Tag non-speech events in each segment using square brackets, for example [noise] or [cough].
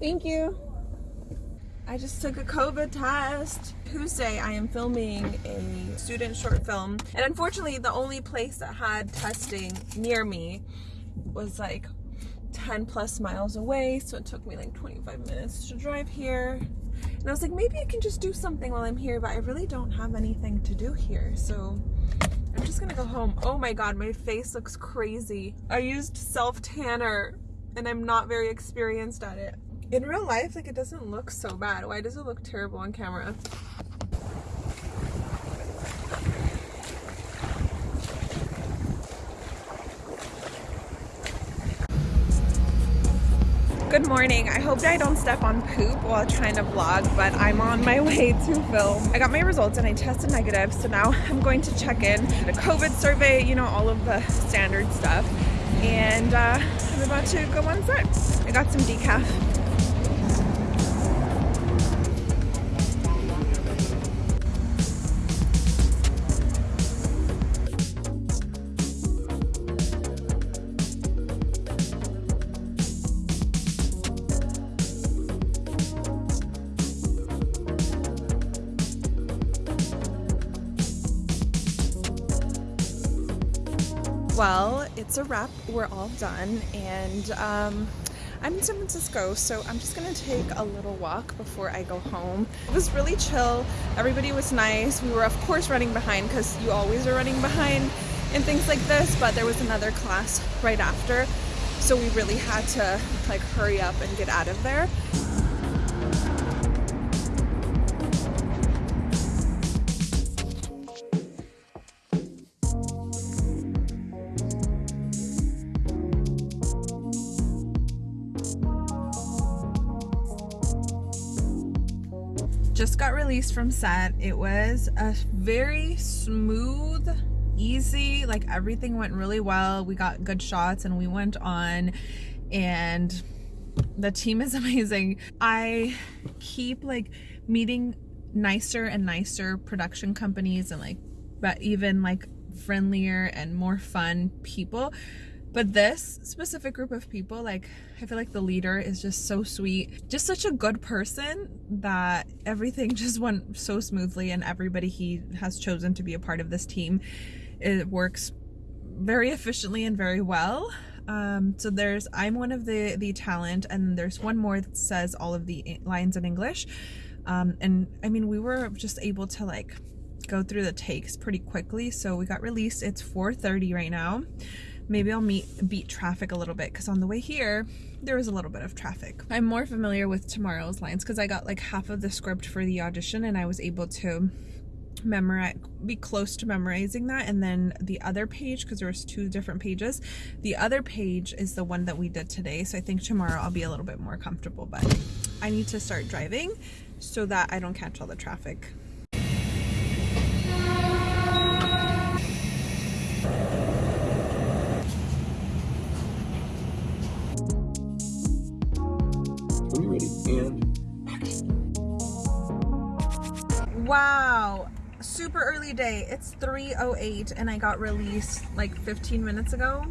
Thank you. I just took a COVID test. Tuesday I am filming a student short film and unfortunately the only place that had testing near me was like 10 plus miles away so it took me like 25 minutes to drive here and I was like maybe I can just do something while I'm here but I really don't have anything to do here so I'm just gonna go home. Oh my god my face looks crazy. I used self tanner and I'm not very experienced at it in real life, like it doesn't look so bad. Why does it look terrible on camera? Good morning. I hope I don't step on poop while trying to vlog, but I'm on my [laughs] way to film. I got my results and I tested negative, so now [laughs] I'm going to check in the COVID survey, you know, all of the standard stuff. And uh, I'm about to go on set. I got some decaf well, it's a wrap. We're all done, and um, I'm in San Francisco, so I'm just gonna take a little walk before I go home. It was really chill. Everybody was nice. We were, of course, running behind because you always are running behind in things like this, but there was another class right after, so we really had to like hurry up and get out of there. Just got released from set. It was a very smooth, easy, like everything went really well. We got good shots and we went on and the team is [laughs] amazing. I keep like meeting nicer and nicer production companies and like but even like friendlier and more fun people but this specific group of people, like, I feel like the leader is just so sweet, just such a good person that everything [laughs] just went so smoothly and everybody he has chosen to be a part of this team, it works very efficiently and very well. Um, so there's, I'm one of the, the talent and there's one more that says all of the lines in English. Um, and I mean, we were just able to like go through the takes pretty quickly. So we got released. It's 4.30 right now maybe I'll meet beat traffic a little bit because on the way here there was a little bit of traffic. I'm more familiar with tomorrow's lines because I got like half of the script for the audition and I was able to memorize be close to memorizing that and then the other page because there was two different pages the other page is the one that we did today so I think tomorrow I'll be a little bit more comfortable but I need to start driving so that I don't catch all the traffic Wow, super early day. It's 3.08 and I got released like 15 minutes ago.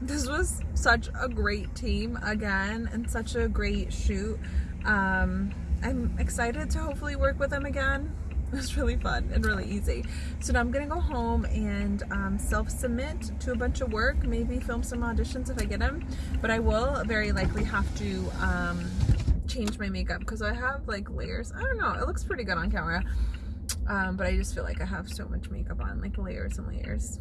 This was such a great team again and such a great shoot. Um, I'm excited to hopefully work with them again. [laughs] It was really fun and really easy. So now I'm gonna go home and um, self-submit to a bunch of work, maybe film some auditions if I get them, but I will very likely have to um, change my makeup because I have like layers. I don't know. It looks pretty good on camera. Um, but I just feel like I have so much makeup on, like layers and layers.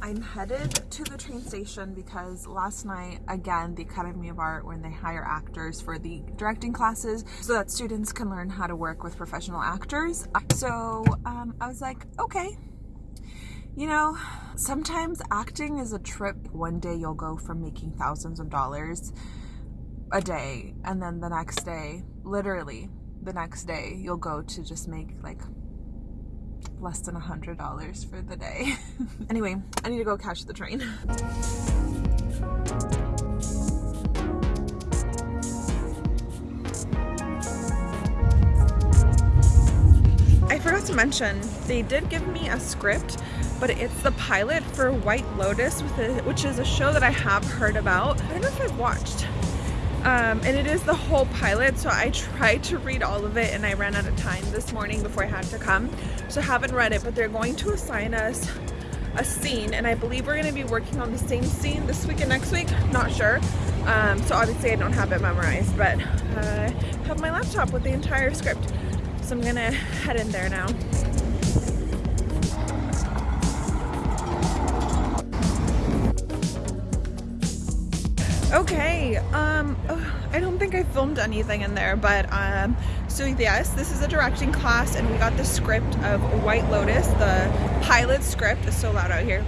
I'm headed to the train station because last night, again, the Academy of Art, when they hire actors for the directing classes so that students can learn how to work with professional actors. So um, I was like, okay, you know, sometimes acting is a trip. One day you'll go from making thousands of dollars a day and then the next day literally the next day you'll go to just make like less than a hundred dollars for the day. [laughs] Anyway I need to go catch the train. I forgot to mention they did give me a script but it's the pilot for White Lotus which is a show that I have heard about. I don't know if I've watched Um, and it is the whole pilot, so I tried to read all of it and I ran out of time this morning before I had to come. So I haven't read it, but they're going to assign us a scene and I believe we're going to be working on the same scene this week and next week, not sure. Um, so obviously I don't have it memorized, but I have my laptop with the entire script. So I'm gonna head in there now. Filmed anything in there, but um, so yes, this is a directing class and we got the script of White Lotus, the pilot script. It's so loud out here.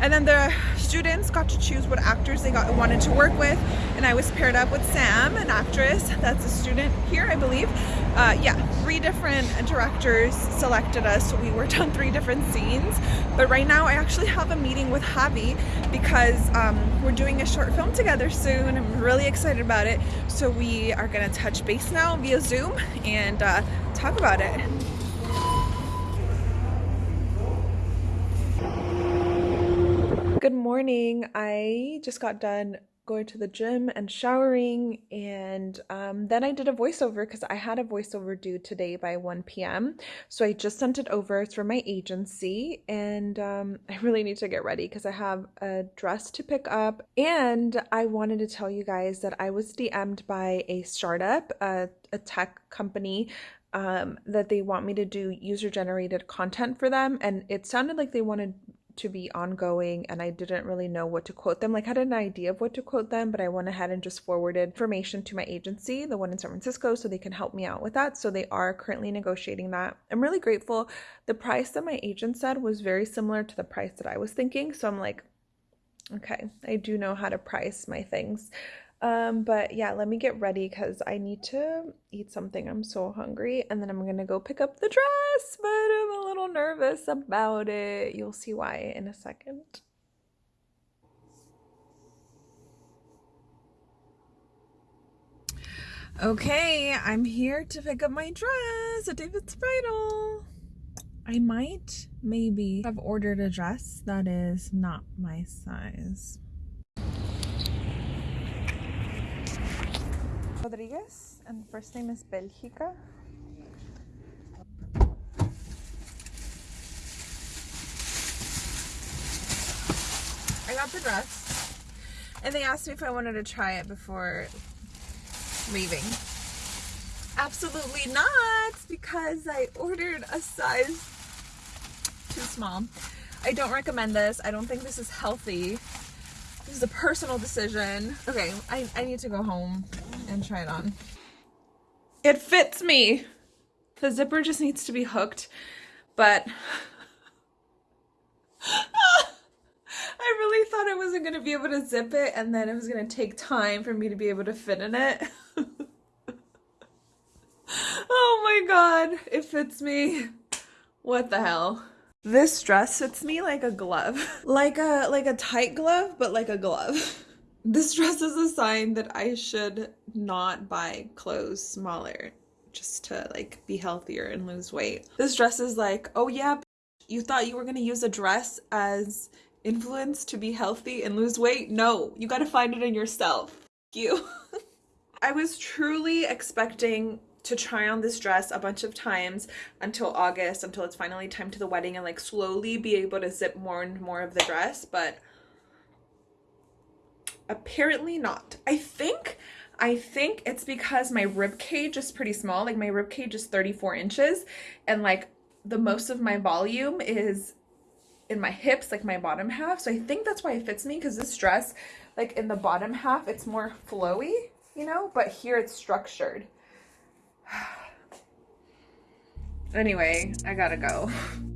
And then the students got to choose what actors they got wanted to work with. And I was paired up with Sam, an actress [laughs] that's a student here, I believe. Uh, yeah, three different directors selected us. So we worked on three different scenes. But right now I actually have a meeting with Javi because um, we're doing a short film together soon. I'm really excited about it. So we are gonna touch base now via Zoom and uh, talk about it. Good morning. I just got done going to the gym and showering and um, then I did a voiceover because I had a voiceover due today by 1 p.m. So I just sent it over. It's my agency and um, [laughs] I really need to get ready because I have a dress to pick up and I wanted to tell you guys that I was DM'd by a startup, a, a tech company um, that they want me to do user generated content for them and it sounded like they wanted to be ongoing and I didn't really know what to quote them. Like I had an idea of what to quote them, but I went ahead and just forwarded information to my agency, the one in San Francisco, so they can help me out with that. So they are currently negotiating that. I'm really grateful. The price that my agent said was very similar to the price that I was thinking. So I'm like, okay, I do know how to price my things. Um, but yeah, let me get ready because I need to eat something. I'm so hungry. And then I'm going to go pick up the dress, but I'm a little nervous about it. You'll see why in a second. Okay, I'm here to pick up my dress at David's Bridal. I might maybe have ordered a dress that is not my size. Rodriguez, and first name is Belgica. I got the dress, and they asked me if I wanted to try it before leaving. Absolutely not, because I ordered a size too small. I don't recommend this. I don't think this is healthy. This is a personal decision. Okay, I, I need to go home and try it on. It fits me. The zipper just needs to be hooked, but [laughs] I really thought I wasn't going to be able to zip it and then it was going to take time for me to be able to fit in it. [laughs] oh my god, it fits me. What the hell? This dress fits me like a glove. [laughs] Like a like a tight glove, but like a glove. This dress is a sign that I should not buy clothes smaller just to like be healthier and lose weight. This dress is like, oh yeah, you thought you were gonna use a dress as influence to be healthy and lose weight? No, you gotta find it in yourself. you. [laughs] I was truly expecting to try on this dress a bunch of times until August, until it's finally time to the wedding and like slowly be able to zip more and more of the dress, but apparently not. I think I think it's because my rib cage is pretty small. Like my rib cage is 34 inches and like the most of my volume is in my hips, like my bottom half. So I think that's why it fits me because this dress, like in the bottom half, it's more flowy, you know, but here it's structured. [sighs] anyway, I gotta go. [laughs]